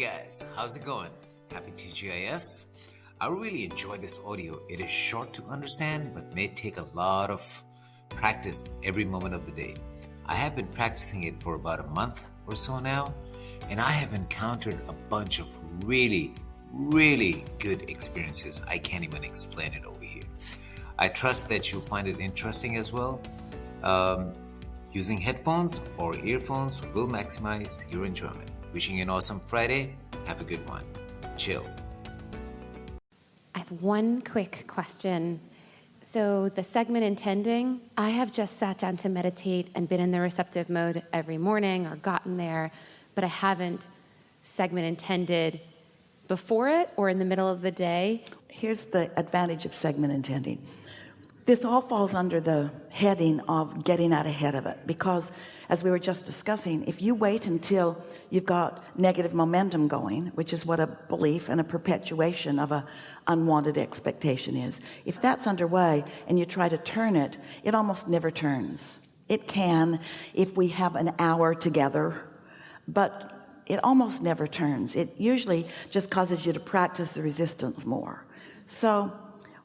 guys, how's it going? Happy TGIF? I really enjoy this audio. It is short to understand but may take a lot of practice every moment of the day. I have been practicing it for about a month or so now, and I have encountered a bunch of really, really good experiences. I can't even explain it over here. I trust that you'll find it interesting as well. Um, using headphones or earphones will maximize your enjoyment. Wishing you an awesome Friday. Have a good one. Chill. I have one quick question. So, the segment intending, I have just sat down to meditate and been in the receptive mode every morning or gotten there, but I haven't segment intended before it or in the middle of the day. Here's the advantage of segment intending. This all falls under the heading of getting out ahead of it. Because as we were just discussing if you wait until you've got negative momentum going which is what a belief and a perpetuation of a unwanted expectation is if that's underway and you try to turn it it almost never turns. It can if we have an hour together but it almost never turns. It usually just causes you to practice the resistance more. So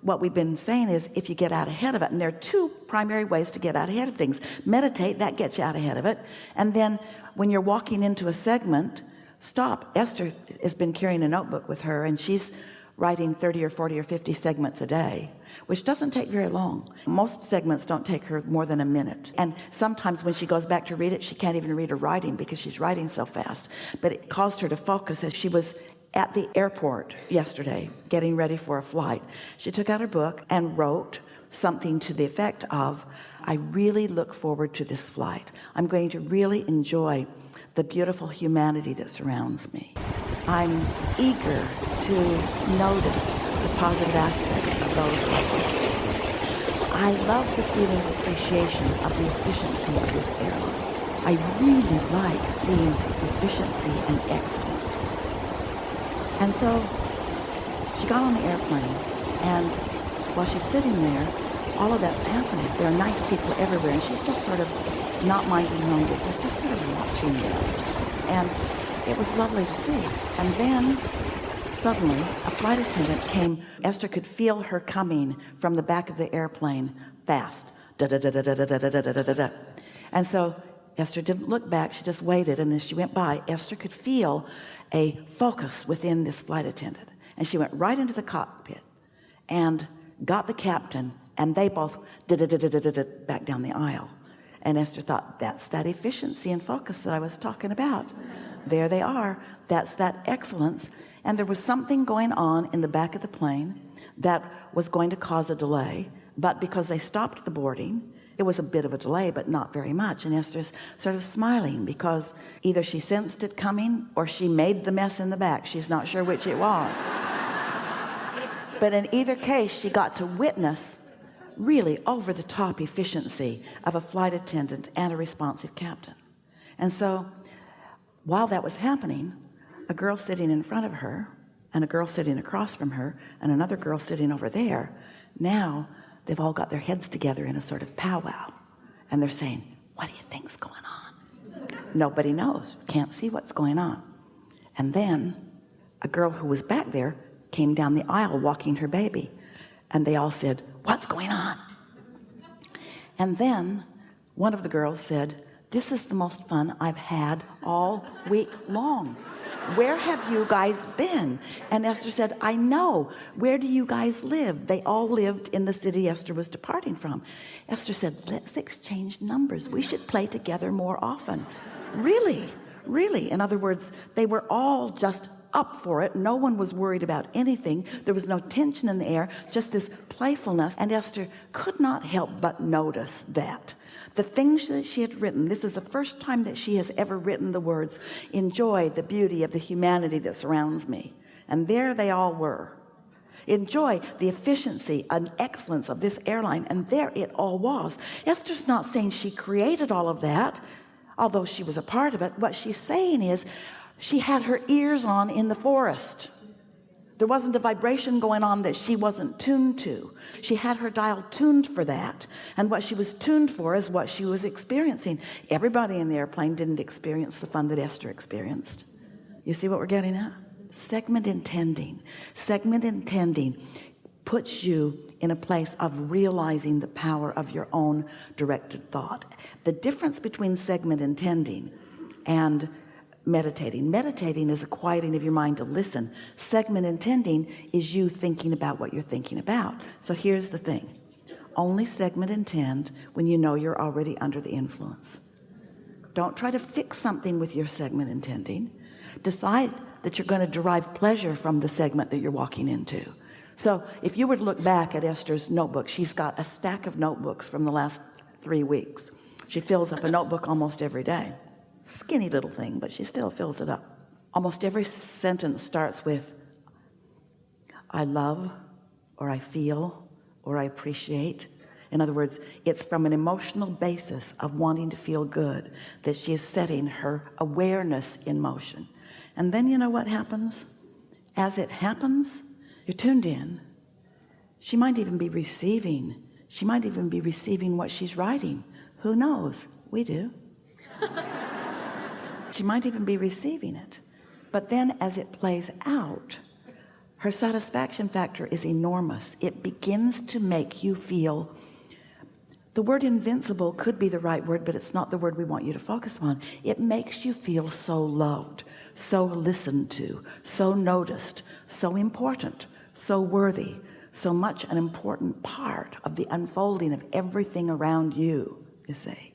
what we've been saying is if you get out ahead of it and there are two primary ways to get out ahead of things. Meditate that gets you out ahead of it. And then when you're walking into a segment stop. Esther has been carrying a notebook with her and she's writing 30 or 40 or 50 segments a day which doesn't take very long. Most segments don't take her more than a minute. And sometimes when she goes back to read it she can't even read her writing because she's writing so fast. But it caused her to focus as she was at the airport yesterday getting ready for a flight. She took out her book and wrote something to the effect of I really look forward to this flight. I'm going to really enjoy the beautiful humanity that surrounds me. I'm eager to notice the positive aspects of those I love the feeling of appreciation of the efficiency of this airline. I really like seeing efficiency and excellence and so she got on the airplane and while she's sitting there all of that's happening there are nice people everywhere and she's just sort of not minding her own business just sort of watching them and it was lovely to see and then suddenly a flight attendant came Esther could feel her coming from the back of the airplane fast da, da, da, da, da, da, da, da, da, da, da. and so Esther didn't look back. She just waited and as she went by. Esther could feel a focus within this flight attendant. And she went right into the cockpit and got the captain and they both did it back down the aisle. And Esther thought that's that efficiency and focus that I was talking about. There they are. That's that excellence. And there was something going on in the back of the plane that was going to cause a delay but because they stopped the boarding it was a bit of a delay but not very much. And Esther's sort of smiling because either she sensed it coming or she made the mess in the back. She's not sure which it was. But in either case she got to witness really over-the-top efficiency of a flight attendant and a responsive captain. And so while that was happening a girl sitting in front of her and a girl sitting across from her and another girl sitting over there now they've all got their heads together in a sort of powwow and they're saying what do you think's going on? Nobody knows can't see what's going on. And then a girl who was back there came down the aisle walking her baby and they all said what's going on? And then one of the girls said this is the most fun I've had all week long where have you guys been? And Esther said I know. Where do you guys live? They all lived in the city Esther was departing from. Esther said let's exchange numbers. We should play together more often. Really? Really? In other words they were all just up for it. No one was worried about anything. There was no tension in the air just this playfulness. And Esther could not help but notice that. The things that she had written this is the first time that she has ever written the words enjoy the beauty of the humanity that surrounds me. And there they all were. Enjoy the efficiency and excellence of this airline. And there it all was. Esther's not saying she created all of that although she was a part of it. What she's saying is she had her ears on in the forest. There wasn't a vibration going on that she wasn't tuned to. She had her dial tuned for that and what she was tuned for is what she was experiencing. Everybody in the airplane didn't experience the fun that Esther experienced. You see what we're getting at? Segment intending. Segment intending puts you in a place of realizing the power of your own directed thought. The difference between segment intending and meditating. Meditating is a quieting of your mind to listen. Segment intending is you thinking about what you're thinking about. So here's the thing. Only segment intend when you know you're already under the influence. Don't try to fix something with your segment intending. Decide that you're going to derive pleasure from the segment that you're walking into. So if you were to look back at Esther's notebook she's got a stack of notebooks from the last three weeks. She fills up a notebook almost every day skinny little thing but she still fills it up. Almost every sentence starts with I love or I feel or I appreciate. In other words it's from an emotional basis of wanting to feel good that she is setting her awareness in motion. And then you know what happens? As it happens you're tuned in. She might even be receiving she might even be receiving what she's writing. Who knows? We do she might even be receiving it. But then as it plays out her satisfaction factor is enormous. It begins to make you feel the word invincible could be the right word but it's not the word we want you to focus on. It makes you feel so loved so listened to so noticed so important so worthy so much an important part of the unfolding of everything around you you see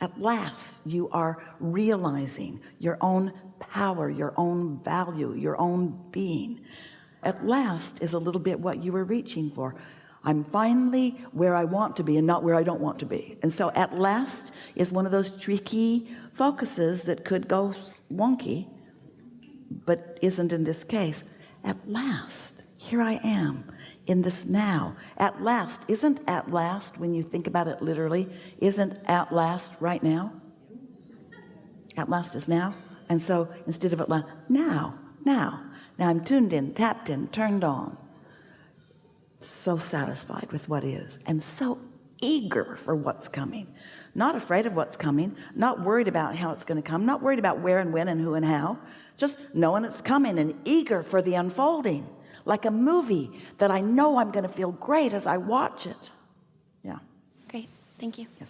at last you are realizing your own power your own value your own being. At last is a little bit what you were reaching for. I'm finally where I want to be and not where I don't want to be. And so at last is one of those tricky focuses that could go wonky but isn't in this case. At last here I am in this now. At last isn't at last when you think about it literally isn't at last right now? At last is now. And so instead of at last now now now I'm tuned in tapped in turned on. So satisfied with what is and so eager for what's coming. Not afraid of what's coming not worried about how it's going to come not worried about where and when and who and how just knowing it's coming and eager for the unfolding like a movie that I know I'm going to feel great as I watch it yeah Great. Thank you. yes